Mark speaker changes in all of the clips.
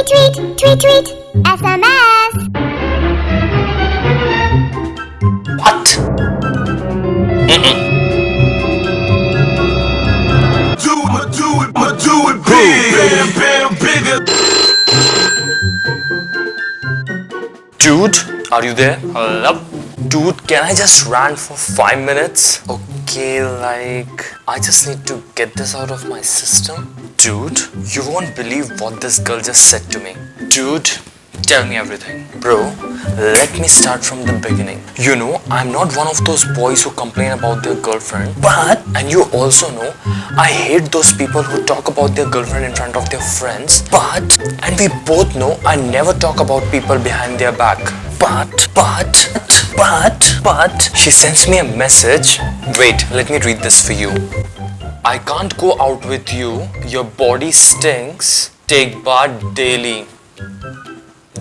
Speaker 1: Tweet, tweet, tweet, tweet. SMS.
Speaker 2: What? Mm -mm.
Speaker 3: do it, do it, but do it big. Bam, bam, bigger.
Speaker 2: Dude, are you there? Hello? Dude, can I just run for 5 minutes? Okay, like, I just need to get this out of my system. Dude, you won't believe what this girl just said to me. Dude, tell me everything. Bro, let me start from the beginning. You know, I'm not one of those boys who complain about their girlfriend. But, and you also know, I hate those people who talk about their girlfriend in front of their friends. But, and we both know I never talk about people behind their back. But, but, but, but, she sends me a message. Wait, let me read this for you. I can't go out with you. Your body stinks. Take bath daily.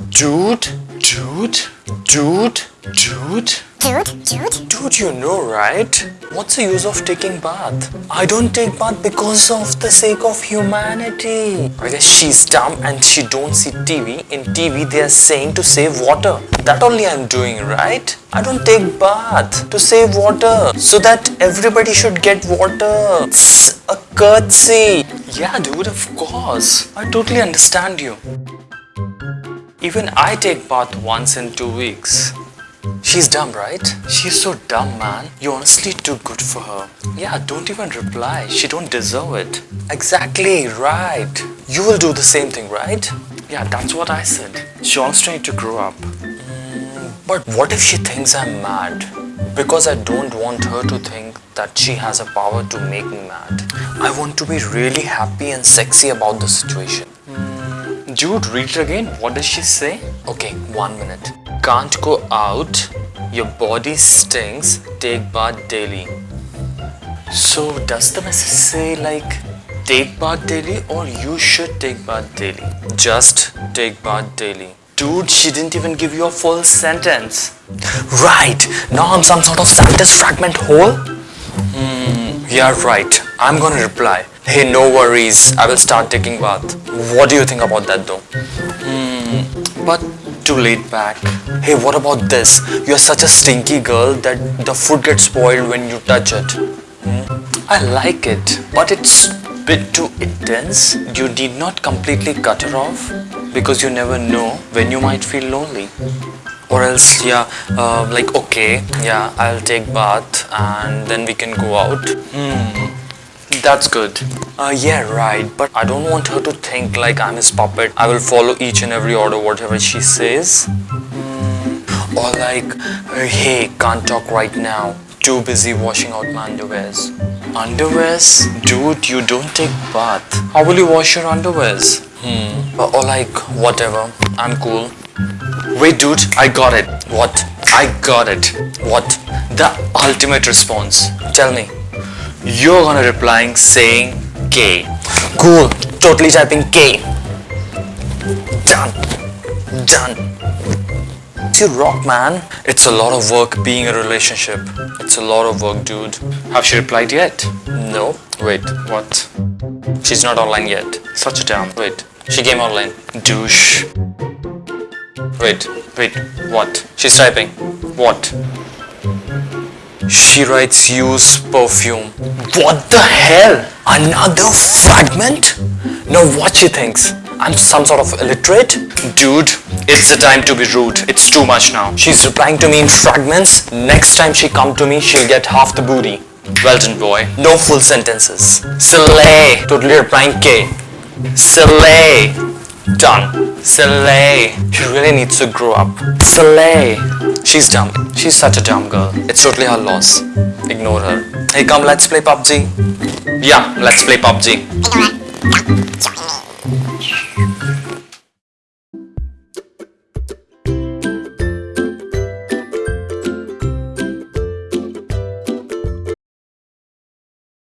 Speaker 2: Dude, dude, dude, dude.
Speaker 1: Dude, dude.
Speaker 2: Dude, you know, right? What's the use of taking bath? I don't take bath because of the sake of humanity. I guess she's dumb and she don't see TV. In TV, they are saying to save water. That only I'm doing, right? I don't take bath to save water so that everybody should get water. It's a courtesy. Yeah, dude, of course. I totally understand you. Even I take bath once in two weeks. She's dumb, right? She's so dumb, man. You're honestly too good for her. Yeah, don't even reply. She don't deserve it. Exactly, right. You will do the same thing, right? Yeah, that's what I said. She wants to need to grow up. Mm, but what if she thinks I'm mad? Because I don't want her to think that she has a power to make me mad. I want to be really happy and sexy about the situation. Dude, read it again. What does she say? Okay, one minute. Can't go out. Your body stinks. Take bath daily. So, does the message say like take bath daily or you should take bath daily? Just take bath daily. Dude, she didn't even give you a full sentence. Right. Now I'm some sort of sentence fragment hole. Hmm, yeah, right. I'm gonna reply. Hey, no worries. I will start taking bath. What do you think about that though? Hmm, but too laid back. Hey, what about this? You're such a stinky girl that the food gets spoiled when you touch it. Hmm, I like it, but it's bit too intense. You need not completely cut her off because you never know when you might feel lonely or else yeah uh, like okay yeah i'll take bath and then we can go out hmm that's good uh, yeah right but i don't want her to think like i'm his puppet i will follow each and every order whatever she says or like uh, hey can't talk right now too busy washing out my underwears underwears dude you don't take bath how will you wash your underwears hmm or, or like whatever i'm cool Wait, dude, I got it. What? I got it. What? The ultimate response. Tell me. You're gonna replying saying K. Cool. Totally typing K. Done. Done. You rock, man. It's a lot of work being a relationship. It's a lot of work, dude. Have she replied yet? No. Wait, what? She's not online yet. Such a damn. Wait, she came online. Douche. Wait, wait, what? She's typing. What? She writes use perfume. What the hell? Another fragment? Now what she thinks? I'm some sort of illiterate? Dude, it's the time to be rude. It's too much now. She's replying to me in fragments. Next time she come to me, she'll get half the booty. Well done, boy. No full sentences. Slay. Totally replying K. Slay. Done. Slay. She really needs to grow up. Slay. She's dumb. She's such a dumb girl. It's totally her loss. Ignore her. Hey, come, let's play PUBG. Yeah, let's play PUBG.